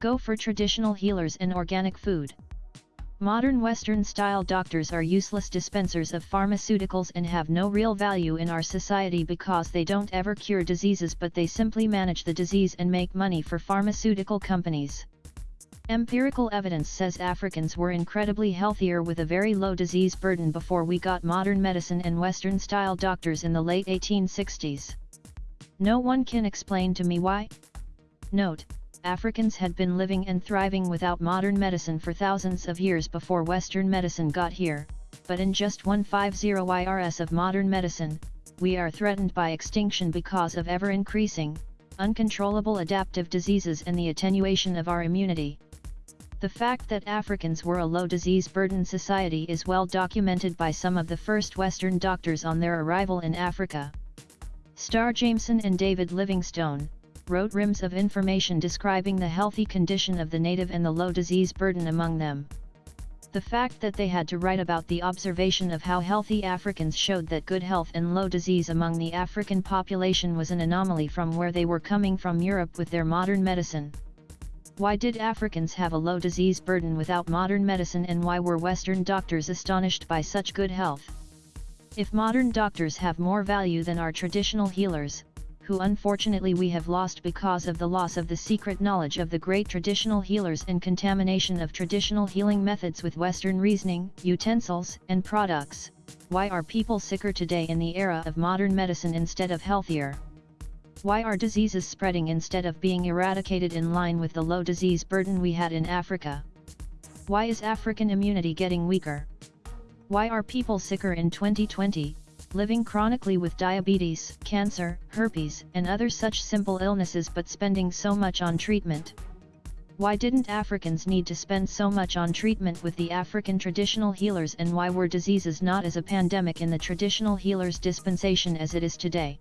Go for traditional healers and organic food. Modern Western-style doctors are useless dispensers of pharmaceuticals and have no real value in our society because they don't ever cure diseases but they simply manage the disease and make money for pharmaceutical companies. Empirical evidence says Africans were incredibly healthier with a very low disease burden before we got modern medicine and Western-style doctors in the late 1860s. No one can explain to me why? Note, Africans had been living and thriving without modern medicine for thousands of years before Western medicine got here, but in just 150 YRS of modern medicine, we are threatened by extinction because of ever-increasing, uncontrollable adaptive diseases and the attenuation of our immunity. The fact that Africans were a low disease burden society is well documented by some of the first Western doctors on their arrival in Africa. Starr Jameson and David Livingstone, wrote rims of information describing the healthy condition of the native and the low disease burden among them. The fact that they had to write about the observation of how healthy Africans showed that good health and low disease among the African population was an anomaly from where they were coming from Europe with their modern medicine. Why did Africans have a low disease burden without modern medicine and why were Western doctors astonished by such good health? If modern doctors have more value than our traditional healers, who unfortunately we have lost because of the loss of the secret knowledge of the great traditional healers and contamination of traditional healing methods with Western reasoning, utensils, and products, why are people sicker today in the era of modern medicine instead of healthier? Why are diseases spreading instead of being eradicated in line with the low disease burden we had in Africa? Why is African immunity getting weaker? Why are people sicker in 2020, living chronically with diabetes, cancer, herpes, and other such simple illnesses but spending so much on treatment? Why didn't Africans need to spend so much on treatment with the African traditional healers and why were diseases not as a pandemic in the traditional healers dispensation as it is today?